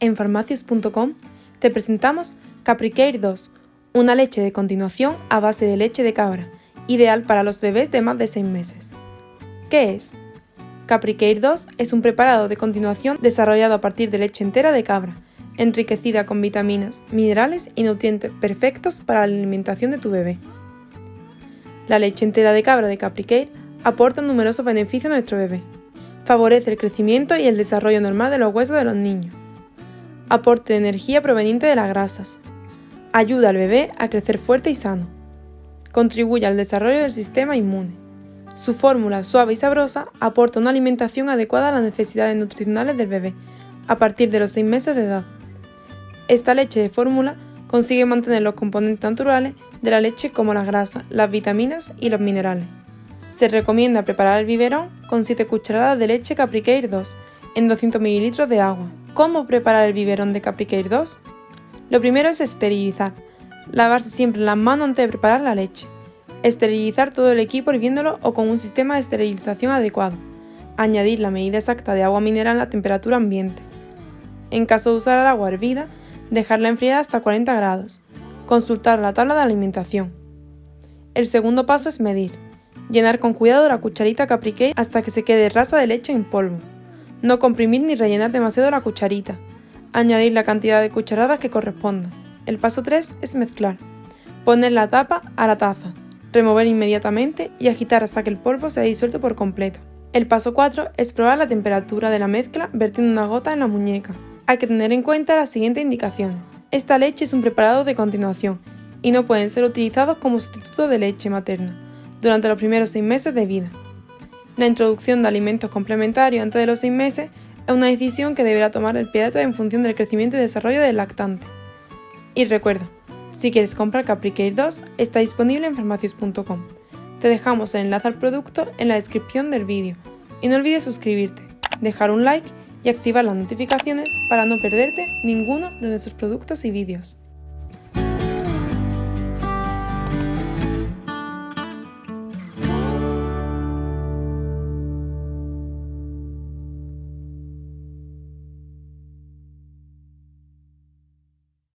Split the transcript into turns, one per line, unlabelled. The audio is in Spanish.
en farmacias.com te presentamos Capricare 2, una leche de continuación a base de leche de cabra, ideal para los bebés de más de 6 meses. ¿Qué es? Capricare 2 es un preparado de continuación desarrollado a partir de leche entera de cabra, enriquecida con vitaminas, minerales y nutrientes perfectos para la alimentación de tu bebé. La leche entera de cabra de Capricare aporta numerosos beneficios a nuestro bebé. Favorece el crecimiento y el desarrollo normal de los huesos de los niños. Aporte de energía proveniente de las grasas. Ayuda al bebé a crecer fuerte y sano. Contribuye al desarrollo del sistema inmune. Su fórmula suave y sabrosa aporta una alimentación adecuada a las necesidades nutricionales del bebé a partir de los 6 meses de edad. Esta leche de fórmula consigue mantener los componentes naturales de la leche como las grasas, las vitaminas y los minerales. Se recomienda preparar el biberón con 7 cucharadas de leche Capricare 2 en 200 ml de agua. ¿Cómo preparar el biberón de Capricare 2? Lo primero es esterilizar. Lavarse siempre las manos antes de preparar la leche. Esterilizar todo el equipo hirviéndolo o con un sistema de esterilización adecuado. Añadir la medida exacta de agua mineral a temperatura ambiente. En caso de usar el agua hervida, dejarla enfriar hasta 40 grados. Consultar la tabla de alimentación. El segundo paso es medir. Llenar con cuidado la cucharita caprique hasta que se quede rasa de leche en polvo. No comprimir ni rellenar demasiado la cucharita. Añadir la cantidad de cucharadas que corresponda. El paso 3 es mezclar. Poner la tapa a la taza. Remover inmediatamente y agitar hasta que el polvo se disuelto por completo. El paso 4 es probar la temperatura de la mezcla vertiendo una gota en la muñeca hay que tener en cuenta las siguientes indicaciones. Esta leche es un preparado de continuación y no pueden ser utilizados como sustituto de leche materna durante los primeros 6 meses de vida. La introducción de alimentos complementarios antes de los 6 meses es una decisión que deberá tomar el pediatra en función del crecimiento y desarrollo del lactante. Y recuerda, si quieres comprar Capricare 2, está disponible en farmacias.com. Te dejamos el enlace al producto en la descripción del vídeo. Y no olvides suscribirte, dejar un like y activar las notificaciones para no perderte ninguno de nuestros productos y vídeos.